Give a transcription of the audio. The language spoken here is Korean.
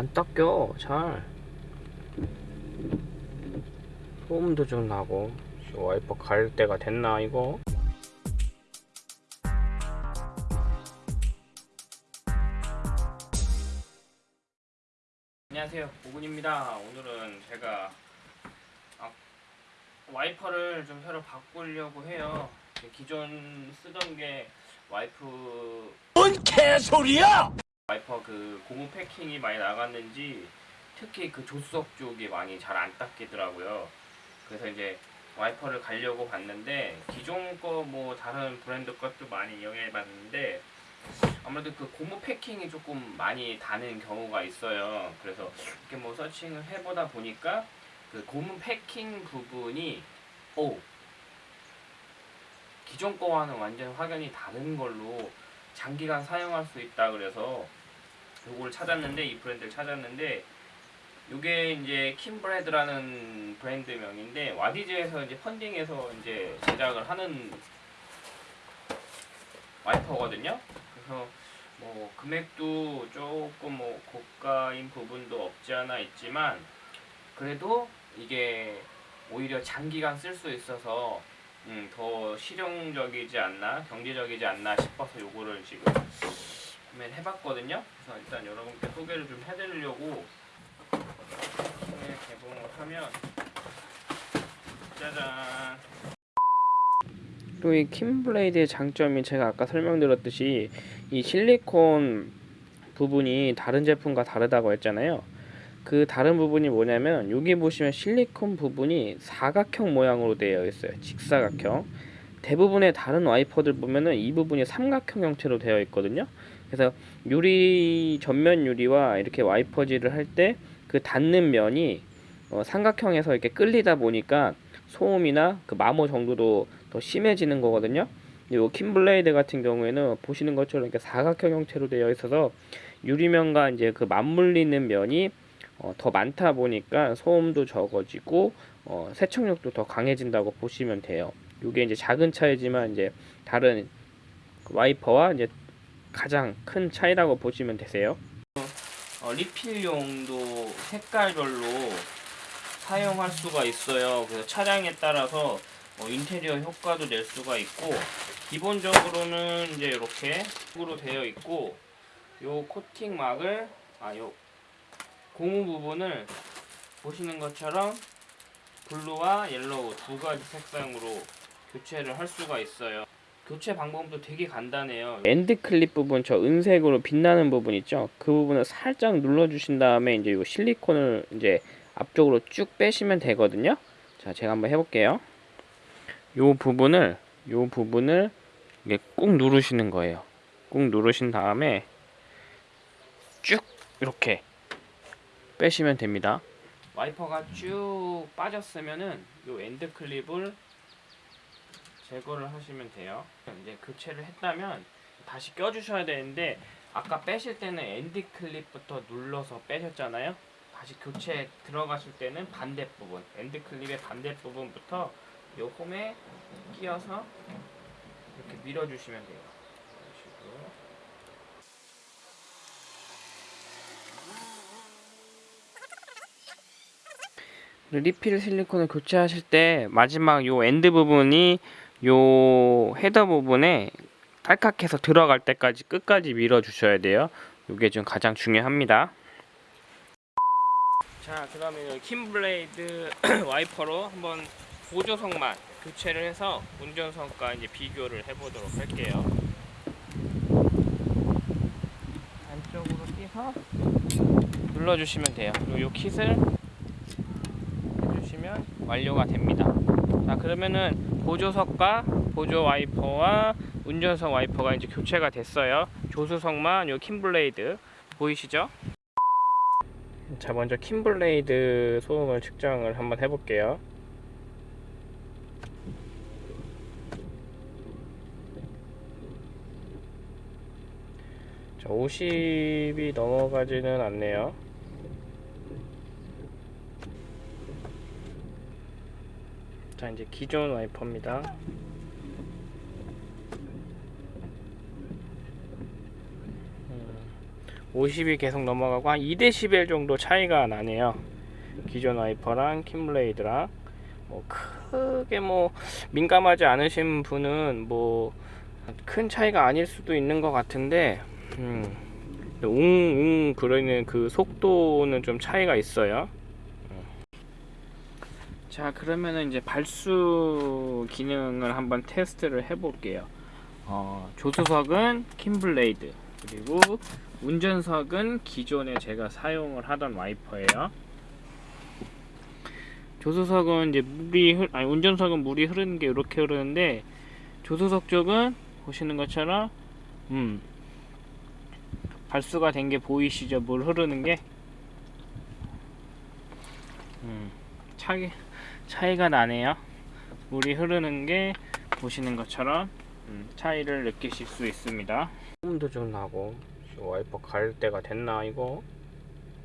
안 닦여 잘. 소음도 좀 나고. 와이퍼 갈 때가 됐나 이거? 안녕하세요. 오군입니다. 오늘은 제가 아, 와이퍼를 좀 새로 바꾸려고 해요. 기존 쓰던 게 와이프 뭔 개소리야! 와이퍼 그 고무 패킹이 많이 나갔는지 특히 그 조수석 쪽이 많이 잘 안 닦이더라고요. 그래서 이제 와이퍼를 가려고 봤는데 기존 거 뭐 다른 브랜드 것도 많이 이용해 봤는데 아무래도 그 고무 패킹이 조금 많이 다는 경우가 있어요. 그래서 이렇게 뭐 서칭을 해보다 보니까 그 고무 패킹 부분이 오 기존 거와는 완전 확연히 다른 걸로 장기간 사용할 수 있다 그래서 요거를 찾았는데 이 브랜드를 찾았는데 요게 이제 킴브레드라는 브랜드명인데 와디즈에서 이제 펀딩해서 이제 제작을 하는 와이퍼거든요. 그래서 뭐 금액도 조금 뭐 고가인 부분도 없지 않아 있지만 그래도 이게 오히려 장기간 쓸 수 있어서 음, 더 실용적이지 않나 경제적이지 않나 싶어서 요거를 지금 구매를 해봤거든요. 그래서 일단 여러분께 소개를 좀 해드리려고 네, 개봉을 하면 짜잔. 또 이 킴블레이드의 장점이 제가 아까 설명드렸듯이 이 실리콘 부분이 다른 제품과 다르다고 했잖아요. 그 다른 부분이 뭐냐면 여기 보시면 실리콘 부분이 사각형 모양으로 되어 있어요. 직사각형. 대부분의 다른 와이퍼들 보면은 이 부분이 삼각형 형태로 되어 있거든요. 그래서 유리 전면 유리와 이렇게 와이퍼질을 할 때 그 닿는 면이 어, 삼각형에서 이렇게 끌리다 보니까 소음이나 그 마모 정도도 더 심해지는 거거든요. 요 킴블레이드 같은 경우에는 보시는 것처럼 이렇게 사각형 형태로 되어 있어서 유리면과 이제 그 맞물리는 면이 어, 더 많다 보니까 소음도 적어지고 어, 세척력도 더 강해진다고 보시면 돼요. 이게 이제 작은 차이지만 이제 다른 와이퍼와 이제 가장 큰 차이라고 보시면 되세요. 어, 리필용도 색깔별로 사용할 수가 있어요. 그래서 차량에 따라서 어, 인테리어 효과도 낼 수가 있고 기본적으로는 이제 이렇게 으로 되어 있고 요 코팅 막을 아 요 고무 부분을 보시는 것처럼 blue와 yellow 두 가지 색상으로 교체를 할 수가 있어요. 교체 방법도 되게 간단해요. end clip 부분 저 은색으로 빛나는 부분 있죠? 그 부분을 살짝 눌러 주신 다음에 이제 이 실리콘을 이제 앞쪽으로 쭉 빼시면 되거든요. 자, 제가 한번 해 볼게요. 요 부분을 요 부분을 이게 꾹 누르시는 거예요. 꾹 누르신 다음에 쭉 이렇게 빼시면 됩니다. 와이퍼가 쭉 빠졌으면은 요 end clip을 제거를 하시면 돼요. 이제 교체를 했다면 다시 껴주셔야 되는데 아까 빼실 때는 end clip부터 눌러서 빼셨잖아요. 다시 교체 들어가실 때는 반대 부분, end clip의 반대 부분부터 요 홈에 끼워서 이렇게 밀어주시면 돼요. 리필 실리콘을 교체하실 때 마지막 요 end 부분이 요 header 부분에 탈칵해서 들어갈 때까지 끝까지 밀어 주셔야 돼요. 이게 좀 가장 중요합니다. 자, 그 다음에 킴블레이드 와이퍼로 한번 보조석만 교체를 해서 운전석과 이제 비교를 해보도록 할게요. 안쪽으로 끼서 눌러주시면 돼요. 그리고 요 킷을 해주시면 완료가 됩니다. 자, 그러면은 보조석과 보조 와이퍼와 운전석 와이퍼가 이제 교체가 됐어요. 조수석만 요 킴블레이드 보이시죠? 자, 먼저 킴블레이드 소음을 측정을 한번 해볼게요. 자, 50이 넘어가지는 않네요. 자, 이제 기존 와이퍼입니다. 음, 50이 계속 넘어가고 한 2dB 정도 차이가 나네요. 기존 와이퍼랑 킴블레이드랑 뭐 크게 뭐 민감하지 않으신 분은 뭐 큰 차이가 아닐 수도 있는 것 같은데 음, 웅웅 그러는 그 속도는 좀 차이가 있어요. 음. 자 그러면은 이제 발수 기능을 한번 테스트를 해볼게요. 어, 조수석은 킴블레이드 그리고 운전석은 기존에 제가 사용을 하던 와이퍼예요. 조수석은 이제 물이 흐, 아니 운전석은 물이 흐르는 게 이렇게 흐르는데 조수석 쪽은 보시는 것처럼 음 발수가 된 게 보이시죠? 물 흐르는 게 음, 차이 차이가 나네요. 물이 흐르는 게 보시는 것처럼 음, 차이를 느끼실 수 있습니다. 소음도 좀 나고 와이퍼 갈 때가 됐나 이거